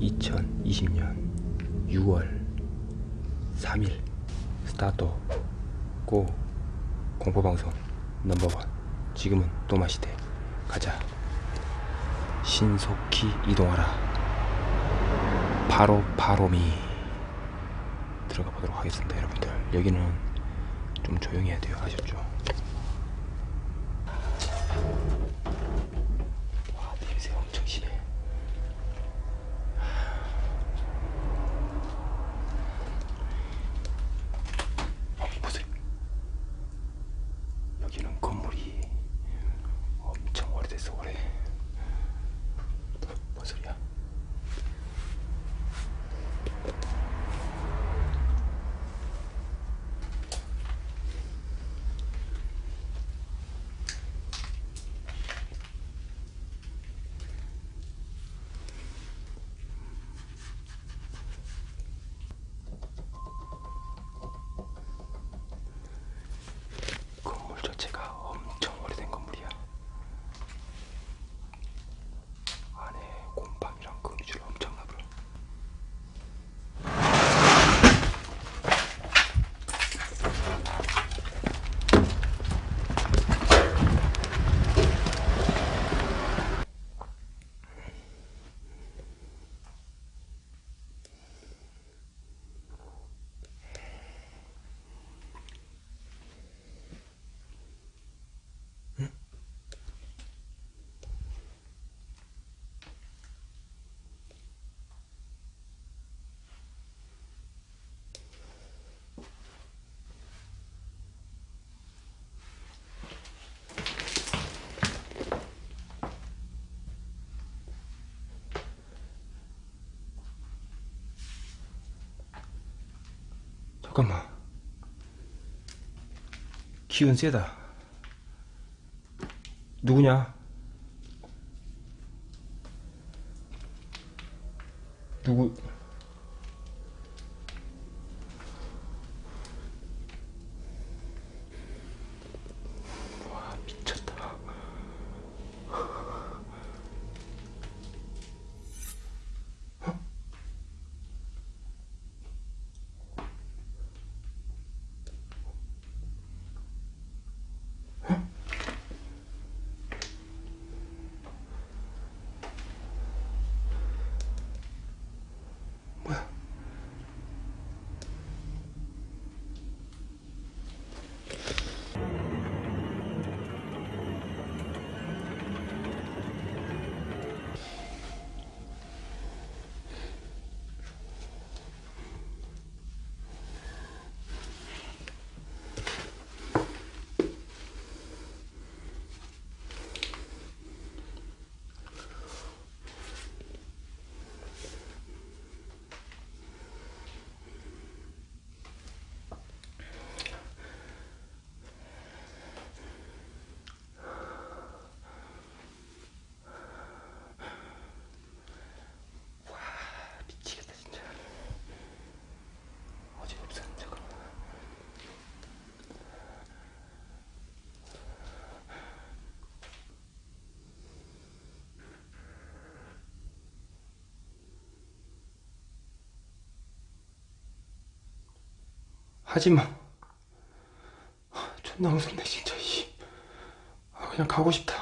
(2020년 6월 3일) 스타트 고 공포방송 넘버원. 지금은 또마시대. 가자. 신속히 이동하라. 바로 바로미 들어가 보도록 하겠습니다 여러분들. 여기는 좀 조용히 해야 돼요. 아셨죠 와 냄새 엄청 심해 어, 무슨 여기는 건물이 엄청 오래됐어 오래 뭔 소리야 건물 자체가 엄청 오래된 건물이야. 안에 곰팡이랑 거미줄 엄청 나불어. 잠깐만. 기운 세다. 누구냐? 누구? 하지마. 아, 존나 무섭네 진짜. 씨. 아, 그냥 가고 싶다.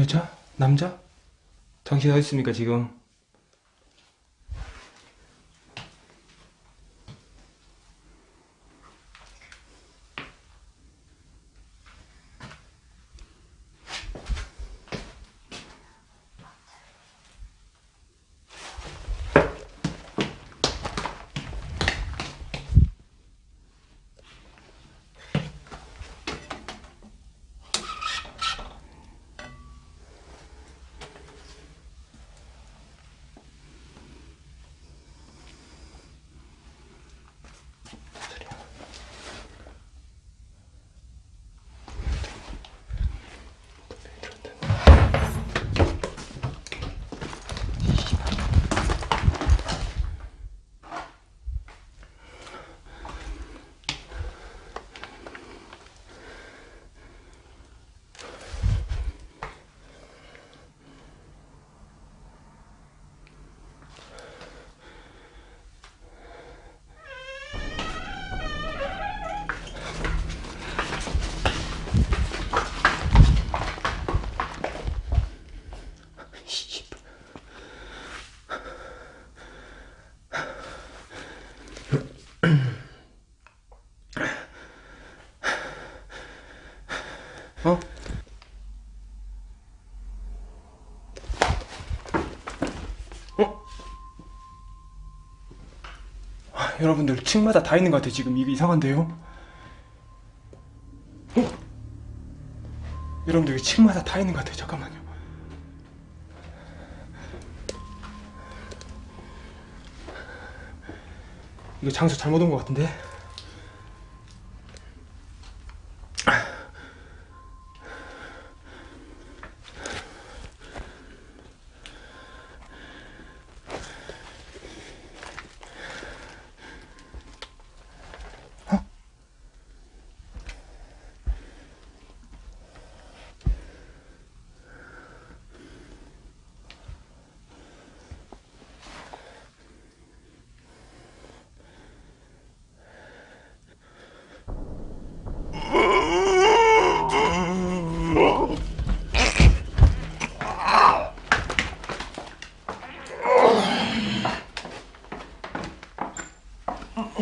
여자? 남자? 당신 어디 있습니까 지금? 어? 어? 아, 여러분들 층마다 다 있는 것 같아요 지금 이게 이상한데요? 어? 여러분들 층마다 다 있는 것 같아요 잠깐만요 이거 장소 잘못 온 것 같은데?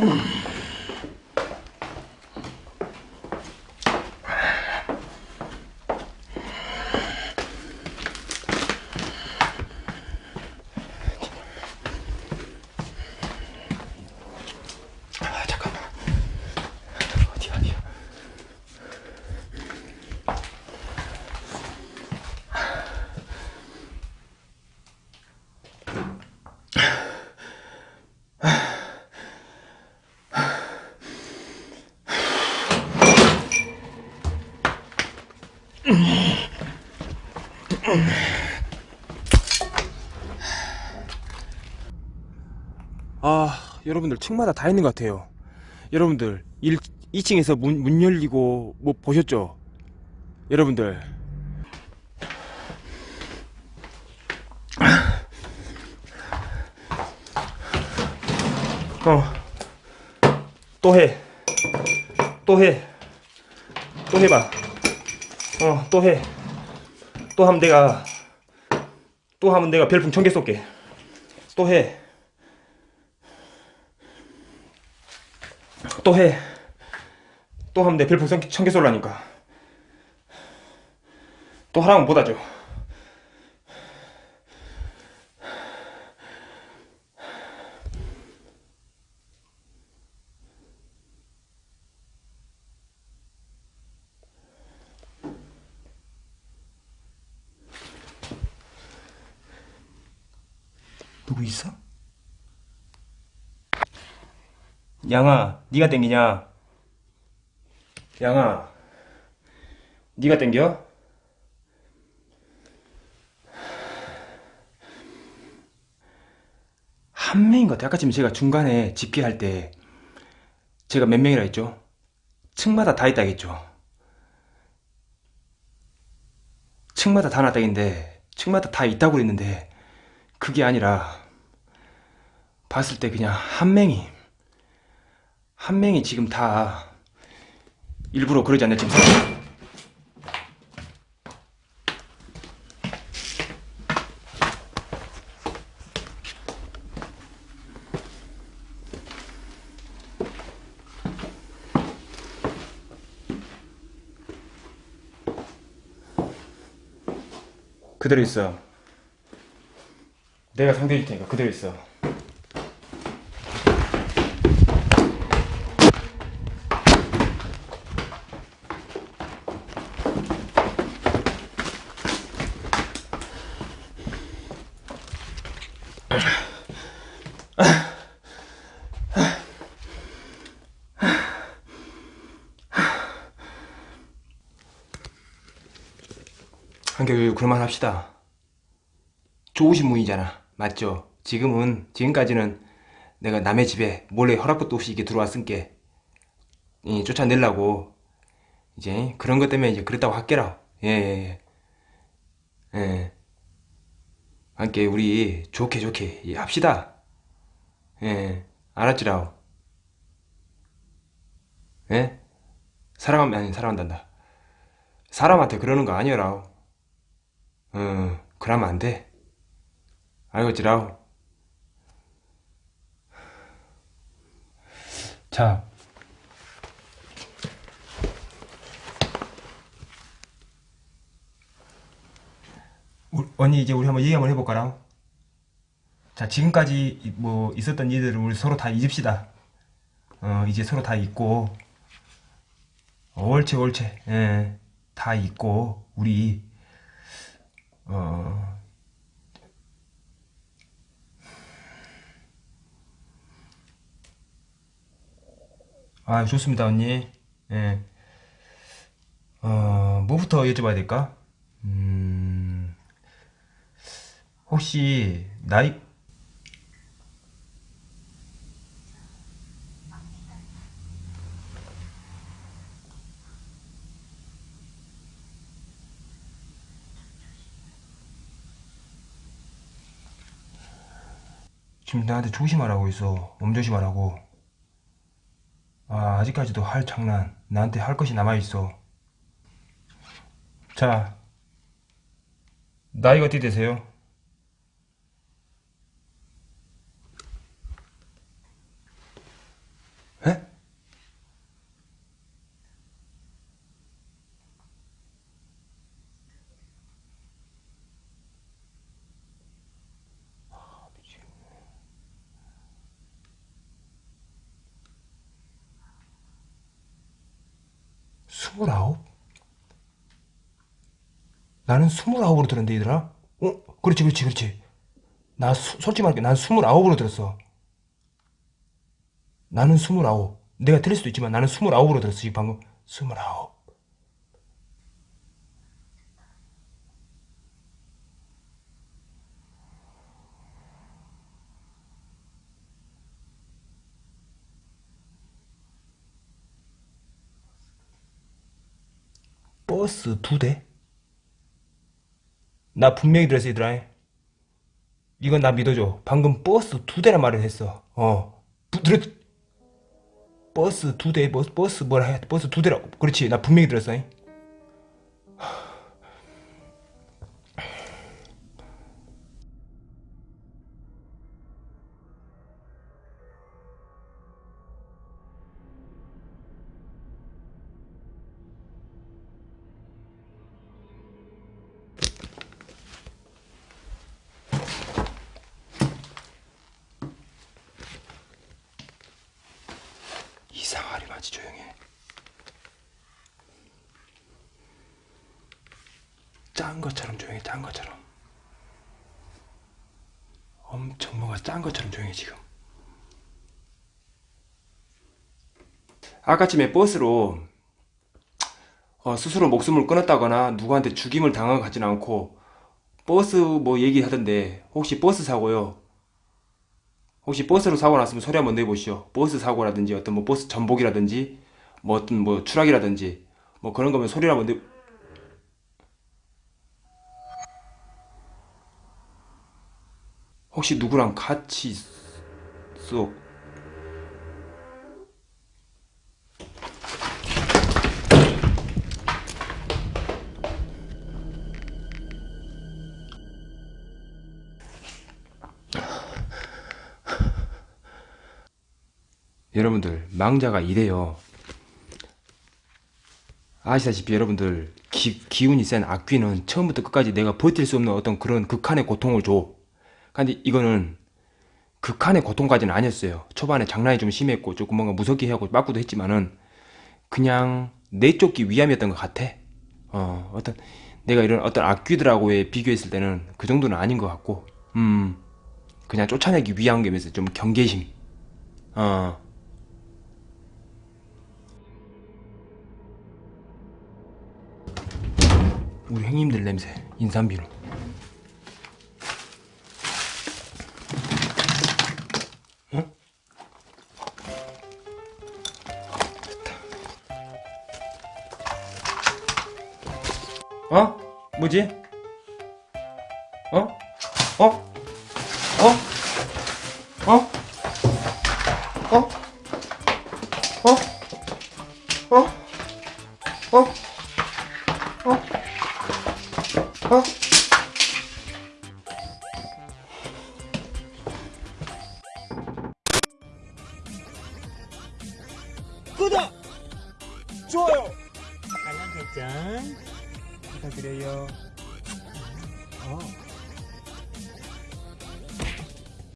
아 아 여러분들 층마다 다 있는 것 같아요 여러분들 1, 2층에서 문, 문 열리고 뭐 보셨죠? 여러분들 어또 해. 또 해. 또 해봐. 어, 또 해. 또 하면 내가 또 하면 내가 별풍 천 개 쏠게. 또 해. 또 해. 또 하면 내 별풍 천 개 쏠라니까. 또 하라면 못 하죠. 누구 있어? 양아, 네가 땡기냐? 양아, 네가 땡겨? 한 명인 것 같아. 아까 지금 제가 중간에 집계할 때 제가 몇 명이라 했죠? 층마다 다 있다 했죠? 층마다 다 놨다긴데 층마다 다 있다고 그랬는데 그게 아니라 봤을 때 그냥 한 명이 한 명이 지금 다 일부러 그러지 않냐 지금 그대로 있어 내가 상대해줄 테니까 그대로 있어 한결 그만합시다. 좋으신 분이잖아. 맞죠? 지금은, 지금까지는 내가 남의 집에 몰래 허락 것도 없이 이렇게 들어왔으니까, 이, 쫓아내려고, 이제, 그런 것 때문에 이제 그랬다고 할게라. 예, 예, 예. 예. 함께 우리 좋게 좋게 예, 합시다. 예, 알았지라오. 예? 사랑하면, 아니, 사랑한단다. 사람한테 그러는 거 아니여라오. 어, 그러면 안 돼. 알겠지라오. 자. 우- 언니 이제 우리 한번 얘기 한번 해볼까라. 자 지금까지 뭐 있었던 일들을 우리 서로 다 잊읍시다. 어 이제 서로 다 잊고 옳지 옳지 예, 다 잊고 우리 어 아, 좋습니다, 언니. 예. 어, 뭐부터 여쭤봐야 될까? 음, 혹시, 나이, 지금 나한테 조심하라고 있어. 몸조심하라고. 아, 아직까지도 할 장난, 나한테 할 것이 남아있어. 자, 나이가 어떻게 되세요? 에? 스물아홉? 나는 스물아홉으로 들었는데, 얘들아? 어? 그렇지, 그렇지, 그렇지. 나, 수- 솔직히 말할게. 난 스물아홉으로 들었어. 나는 스물아홉. 내가 틀릴 수도 있지만 나는 스물아홉으로 들었어, 지금 방금. 스물아홉. 버스 두 대? 나 분명히 들었어, 얘들아. 이건 나 믿어줘. 방금 버스 두 대란 말을 했어. 어. 부, 들었, 버스 두 대, 버스, 버스 뭐라 해. 버스 두 대라고. 그렇지. 나 분명히 들었어. 이 짠 것처럼 조용해, 짠 것처럼. 엄청 뭐가 짠 것처럼 조용해, 지금. 아까쯤에 버스로 어, 스스로 목숨을 끊었다거나 누구한테 죽임을 당한 것 같진 않고 버스 뭐 얘기하던데 혹시 버스 사고요? 혹시 버스로 사고 났으면 소리 한번 내보시오. 버스 사고라든지 어떤 뭐 버스 전복이라든지 뭐 어떤 뭐 추락이라든지 뭐 그런 거면 소리 한번 내. 혹시 누구랑 같이 쏙 여러분들 망자가 이래요. 아시다시피 여러분들 기, 기운이 센 악귀는 처음부터 끝까지 내가 버틸 수 없는 어떤 그런 극한의 고통을 줘. 근데 이거는 극한의 고통까지는 아니었어요. 초반에 장난이 좀 심했고 조금 뭔가 무섭게 하고 맞고도 했지만은 그냥 내쫓기 위함이었던 것 같아. 어, 어떤 내가 이런 어떤 악귀들하고의 비교했을 때는 그 정도는 아닌 것 같고, 음, 그냥 쫓아내기 위한 게면서 좀 경계심. 어. 우리 형님들 냄새, 인삼비누. 뭐지? 어? 어? 어? 어? 어?